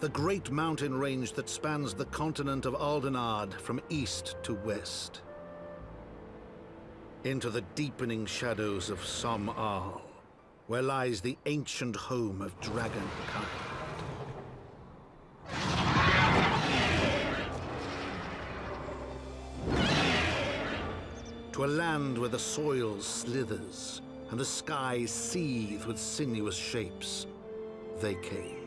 the great mountain range that spans the continent of Aldenard from east to west. Into the deepening shadows of Sohm Al, where lies the ancient home of dragonkind. To a land where the soil slithers and the skies seethe with sinuous shapes, they came.